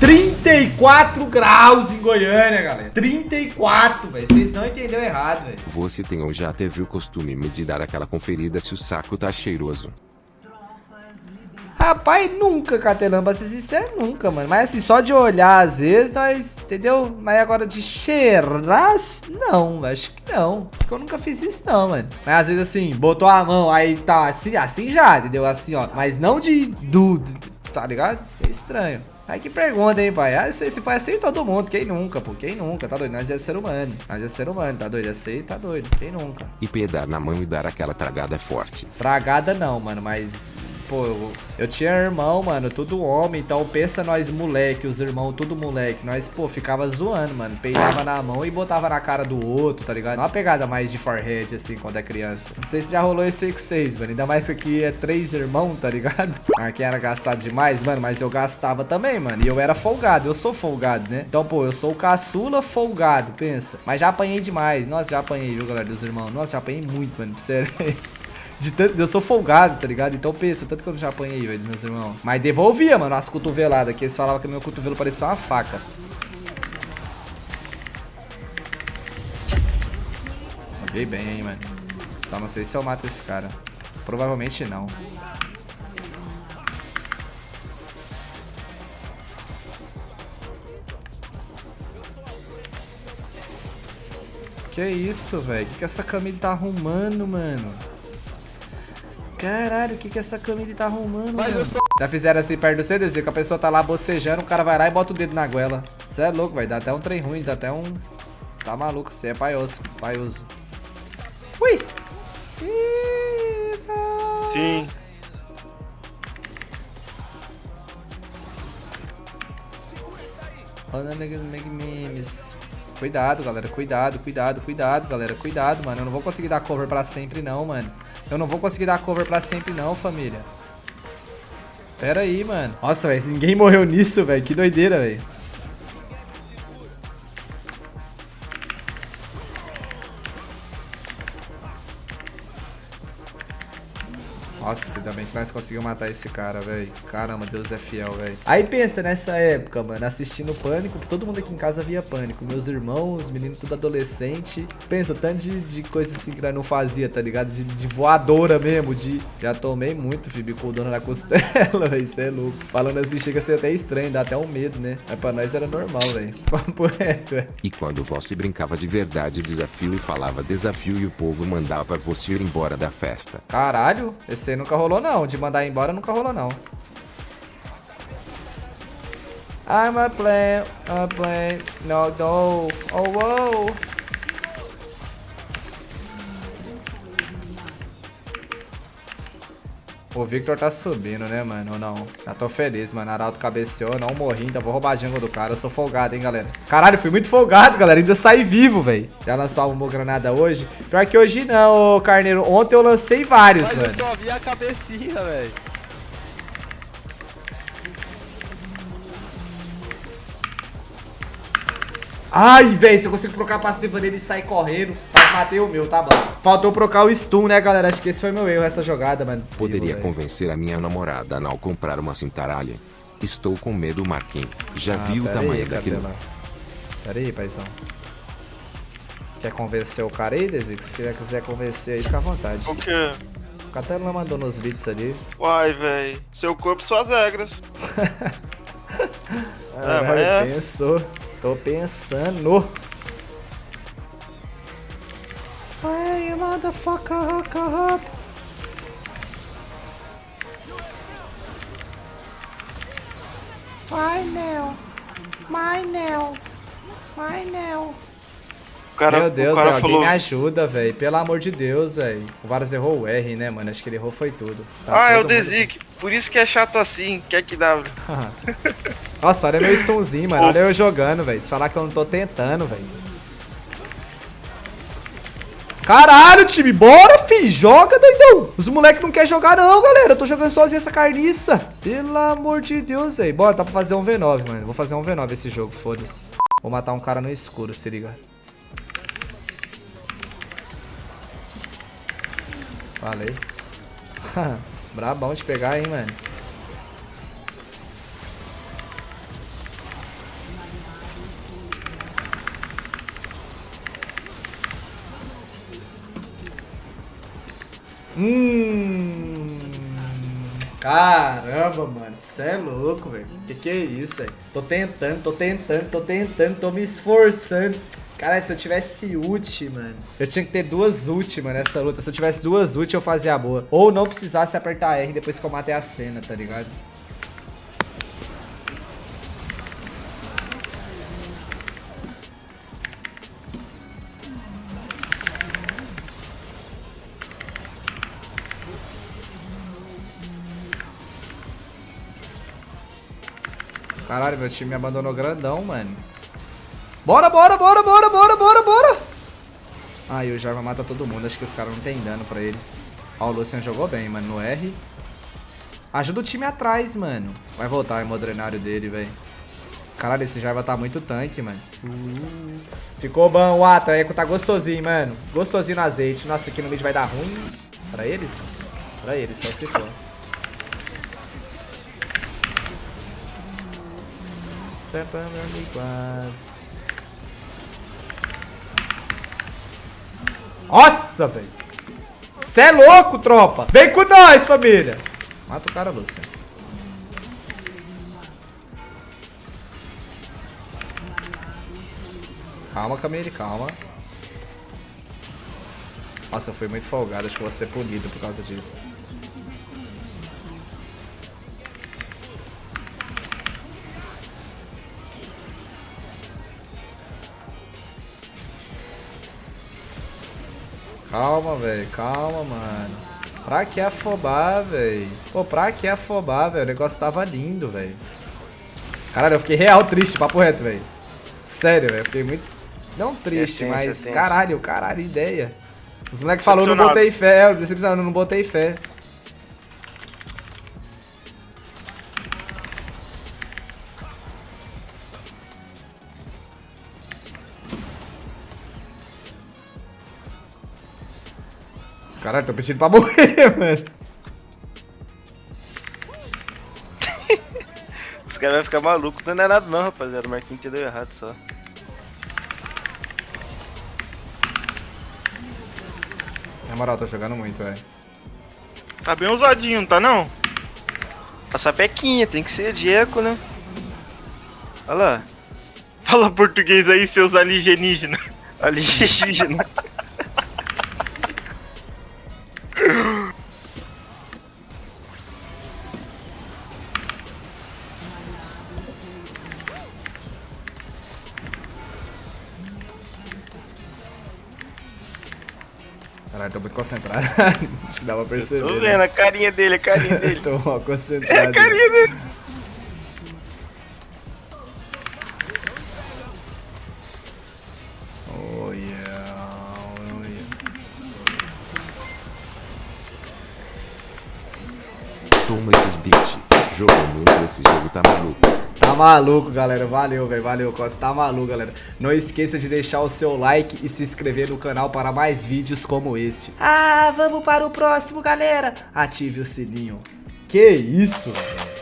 34 graus em Goiânia, galera. 34, velho. Vocês não entenderam errado, velho. Você tem ou já teve o costume de dar aquela conferida se o saco tá cheiroso? Rapaz, nunca, Catelamba, se sincero, nunca, mano. Mas assim, só de olhar, às vezes, nós, entendeu? Mas agora de cheirar, não, acho que não. Acho que eu nunca fiz isso, não, mano. Mas às vezes, assim, botou a mão, aí tá assim, assim já, entendeu? Assim, ó. Mas não de, do, tá ligado? É estranho. Aí que pergunta, hein, pai? Ah, se, se foi assim todo mundo, quem nunca, pô? Quem nunca? Tá doido? Nós é ser humano. Nós é ser humano, tá doido? Assim, tá doido. Quem nunca? E pedar na mão e dar aquela tragada forte. Tragada não, mano, mas pô, eu, eu, tinha irmão, mano, tudo homem, então pensa nós moleque, os irmãos tudo moleque, nós, pô, ficava zoando, mano, peidava na mão e botava na cara do outro, tá ligado? Uma pegada mais de forehead, assim, quando é criança. Não sei se já rolou esse X6, mano, ainda mais que aqui é três irmãos, tá ligado? Quem era gastado demais, mano, mas eu gastava também, mano, e eu era folgado, eu sou folgado, né? Então, pô, eu sou o caçula folgado, pensa. Mas já apanhei demais, nossa, já apanhei, viu, galera, dos irmãos? Nossa, já apanhei muito, mano, sério. De tanto, eu sou folgado, tá ligado? Então pensa, tanto que eu já apanhei, velho, dos meus irmãos. Mas devolvia, mano, as cotoveladas, que eles falavam que meu cotovelo parecia uma faca. Joguei bem, hein, mano. Só não sei se eu mato esse cara. Provavelmente não. Que isso, velho? O que, que essa Camille tá arrumando, mano? Caralho, o que que essa Camille tá arrumando, Mas mano? Sou... Já fizeram assim perto do CDZ, que a pessoa tá lá bocejando, o cara vai lá e bota o dedo na goela. Você é louco, vai dar até um trem ruim, dá até um... Tá maluco, você é paioso, paioso. Ui! Sim. Olha memes. Cuidado, galera, cuidado, cuidado, cuidado, galera, cuidado, mano. Eu não vou conseguir dar cover pra sempre não, mano. Eu não vou conseguir dar cover pra sempre não, família. Pera aí, mano. Nossa, velho, ninguém morreu nisso, velho. Que doideira, velho. Nós conseguimos matar esse cara, velho. Caramba, Deus é fiel, velho. Aí pensa nessa época, mano, assistindo Pânico, que todo mundo aqui em casa via Pânico. Meus irmãos, meninos tudo adolescente. Pensa, tanto de, de coisa assim que nós não fazia, tá ligado? De, de voadora mesmo, de... Já tomei muito, Fibi, com o dono na costela, velho. Isso é louco. Falando assim, chega a ser até estranho, dá até um medo, né? Mas pra nós era normal, velho. Papo reto, velho. E quando você brincava de verdade desafio e falava desafio e o povo mandava você ir embora da festa. Caralho, esse nunca rolou não. De mandar embora nunca rolou não. I'm a play, a play, no, no, oh, wow. O Victor tá subindo, né, mano? Ou não? Já tô feliz, mano. Arauto cabeceou, não morri. Ainda vou roubar a jungle do cara. Eu sou folgado, hein, galera. Caralho, fui muito folgado, galera. Ainda saí vivo, velho. Já lançou uma granada hoje? Pior que hoje não, Carneiro. Ontem eu lancei vários, Mas mano. Eu só vi a cabecinha, velho. Ai, velho, se eu consigo trocar a passiva dele e sair correndo, matei o meu, tá bom. Faltou trocar o stun, né, galera? Acho que esse foi meu erro, essa jogada, mano. Poderia convencer a minha namorada a não comprar uma cintaralha. Estou com medo, Marquinhos. Já ah, viu o tamanho aí, daquilo? Pera aí, paizão. Quer convencer o cara aí, Desi? Se quiser convencer aí, fica à vontade. O quê? O Catela mandou nos vídeos ali. Uai, velho. Seu corpo, suas regras. ah, é, mas é. Pensou. Tô pensando. Hey, motherfucker, up. Vai, Nel. Vai, Nel. Vai, Nel. Cara, Meu Deus, alguém falou... me ajuda, velho. Pelo amor de Deus, velho. O Varus errou o R, né, mano? Acho que ele errou foi tudo. Tá ah, é o Desic. Mundo... Por isso que é chato assim. Quer que dá. Nossa, olha meu stunzinho, mano. Olha eu jogando, velho. Se falar que eu não tô tentando, velho. Caralho, time. Bora, fi. Joga, doidão. Os moleques não querem jogar, não, galera. Eu tô jogando sozinho essa carniça. Pelo amor de Deus, velho. Bora, dá pra fazer um V9, mano. Vou fazer um V9 esse jogo, foda-se. Vou matar um cara no escuro, se liga. Falei. Brabão de pegar, hein, mano. Hum. Caramba, mano. Cê é louco, velho. Que que é isso, velho? Tô tentando, tô tentando, tô tentando, tô me esforçando. Cara, se eu tivesse ult, mano. Eu tinha que ter duas ult, mano, nessa luta. Se eu tivesse duas ult, eu fazia a boa. Ou não precisasse apertar R depois que eu matei a cena, tá ligado? Caralho, meu time me abandonou grandão, mano. Bora, bora, bora, bora, bora, bora, bora. Ai, o Jarva mata todo mundo. Acho que os caras não tem dano pra ele. Ó, o Lucian jogou bem, mano, no R. Ajuda o time atrás, mano. Vai voltar o modrenário dele, velho. Caralho, esse Jarva tá muito tanque, mano. Uh. Ficou bom, o Ata. Eco tá gostosinho, mano. Gostosinho no azeite. Nossa, aqui no mid vai dar ruim. Pra eles? Pra eles, só se for. On Nossa, velho. Você é louco, tropa. Vem com nós, família. Mata o cara, Lúcia. Calma, Camille, calma. Nossa, eu fui muito folgado. Acho que vou ser punido por causa disso. Calma, velho. Calma, mano. Pra que afobar, velho? Pô, pra que afobar, velho? O negócio tava lindo, velho. Caralho, eu fiquei real triste, papo reto, velho. Sério, velho. Eu fiquei muito... Não triste, é tenso, mas... É caralho, caralho, ideia. Os moleques falaram, não botei fé. Eu decepcionado, não botei fé. Caralho, tô pedindo pra morrer, mano. Os caras vão ficar malucos. Não é nada não, rapaziada. O Marquinhos entendeu errado só. Na moral, tô jogando muito, velho. Tá bem ousadinho, não tá não? Tá sapequinha, tem que ser de eco, né? Olha lá. Fala português aí, seus alienígenas. Alienígenas. Tô muito concentrado. Acho que dá pra perceber. tô vendo né? a carinha dele, a carinha dele. tô mal concentrado. É a carinha dele. Tá maluco, galera. Valeu, velho. Valeu, Costa. Tá maluco, galera. Não esqueça de deixar o seu like e se inscrever no canal para mais vídeos como este. Ah, vamos para o próximo, galera. Ative o sininho. Que isso, velho.